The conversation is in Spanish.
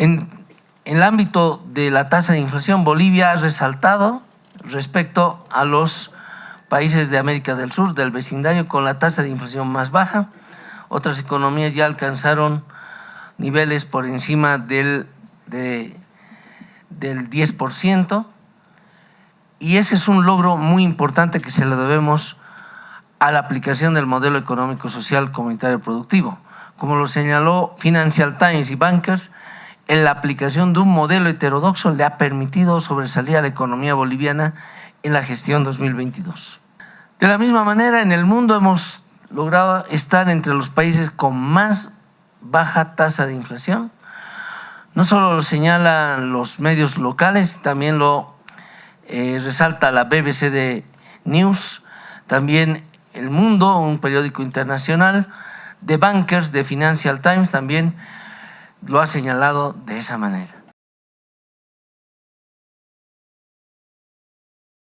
En, el ámbito de la tasa de inflación, Bolivia ha resaltado respecto a los países de América del Sur, del vecindario, con la tasa de inflación más baja. Otras economías ya alcanzaron niveles por encima del, de, del 10%, y ese es un logro muy importante que se le debemos a la aplicación del modelo económico social comunitario productivo. Como lo señaló Financial Times y Bankers, en la aplicación de un modelo heterodoxo le ha permitido sobresalir a la economía boliviana en la gestión 2022. De la misma manera, en el mundo hemos logrado estar entre los países con más baja tasa de inflación. No solo lo señalan los medios locales, también lo eh, resalta la BBC de News, también El Mundo, un periódico internacional, The Bankers de Financial Times también lo ha señalado de esa manera.